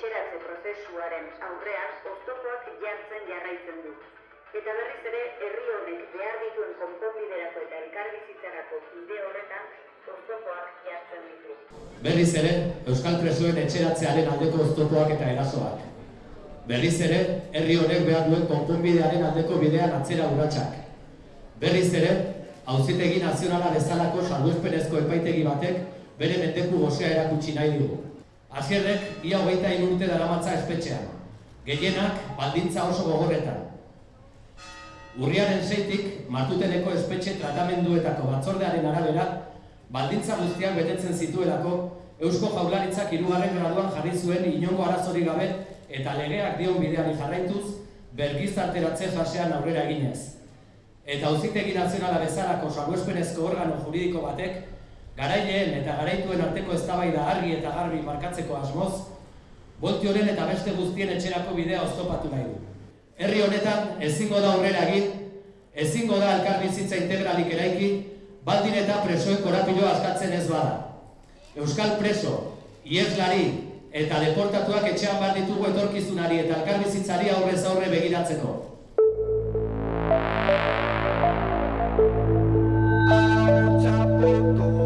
ateratze prozesuaren aurrean oztopoak jartzen jarraitzen du. Eta berriz ere, herri honek behar dituen konponbiderako eta elkarbizitzarako bide horretan oztopoak jartzen ditu. Berriz ere, Euskal Presoen etxeratzearen aldeko oztopoak eta erasoak. Berriz ere, herri honek behar duen konponbidearen aldeko bidean atzera urratsak. Berriz ere, auzitegi nazionala bezalako salbuespenezko epaitegi batek bere mendeku gozea erakutsi nahi dugu. Asierrek, ia hogeita urte daramatza espetxean. Gehienak, baldintza oso gogorretan. Urriaren seitik, martuteneko espetxe tratamenduetako batzordearen arabera, baldintza guztiak betetzen zituelako, Eusko Jaurlaritzak hirugarren graduan jarri zuen inongo arazorik gabe eta legeak dion bideari jarraituz, bergizarteratze fasean aurrera eginez. Eta auzitegi nazionala bezalako salbuespenezko organo juridiko batek, garaileen eta garaituen arteko eztabaida argi eta garbi markatzeko asmoz, Bolti eta beste guztien etxerako bidea oztopatu nahi du. Herri honetan ezingo da aurrera egin, ezingo da elkarbizitza integralik eraiki, baldin eta presoen korapiloa askatzen ez bada. Euskal preso, ieslari eta deportatuak etxean bat ditugu etorkizunari eta elkarbizitzari aurrez aurre begiratzeko. Txapeko